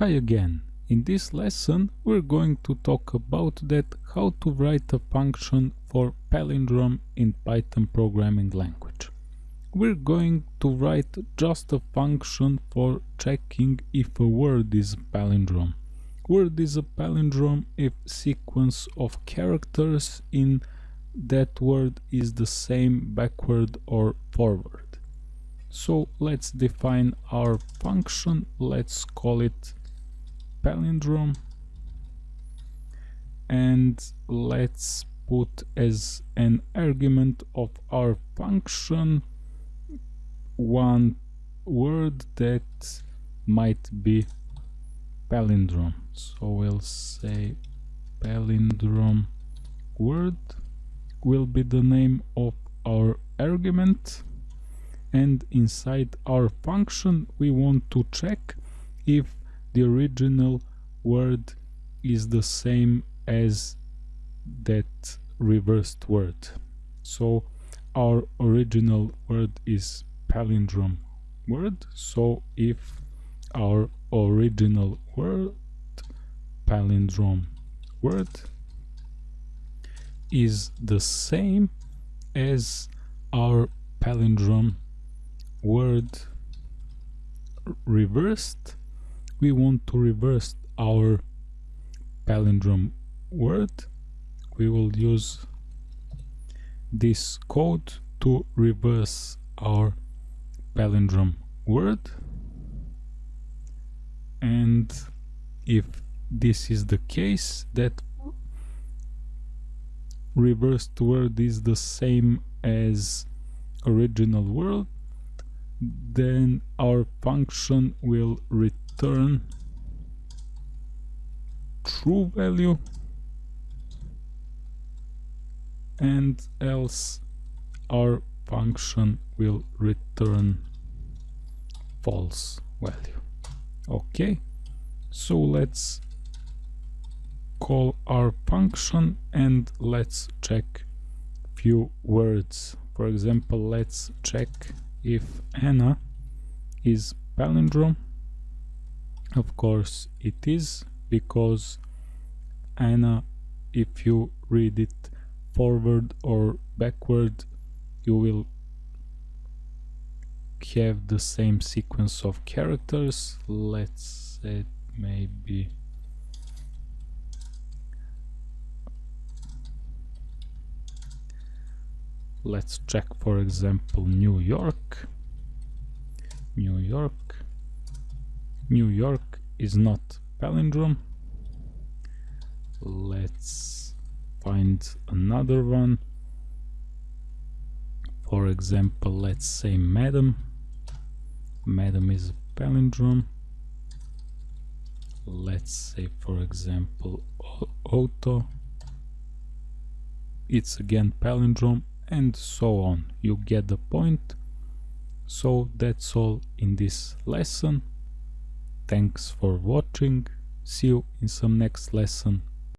Hi again. In this lesson we're going to talk about that how to write a function for palindrome in Python programming language. We're going to write just a function for checking if a word is a palindrome. Word is a palindrome if sequence of characters in that word is the same backward or forward. So let's define our function, let's call it palindrome. And let's put as an argument of our function one word that might be palindrome. So we'll say palindrome word will be the name of our argument. And inside our function we want to check if the original word is the same as that reversed word. So our original word is palindrome word. So if our original word palindrome word is the same as our palindrome word reversed we want to reverse our palindrome word we will use this code to reverse our palindrome word. And if this is the case that reversed word is the same as original word then our function will return return true value and else our function will return false value. Okay so let's call our function and let's check few words. For example let's check if Anna is palindrome of course it is because Anna if you read it forward or backward you will have the same sequence of characters. Let's say maybe let's check for example New York. New York New York is not palindrome. Let's find another one. For example, let's say Madam. Madam is palindrome. Let's say, for example, Auto. It's again palindrome and so on. You get the point. So that's all in this lesson. Thanks for watching. See you in some next lesson.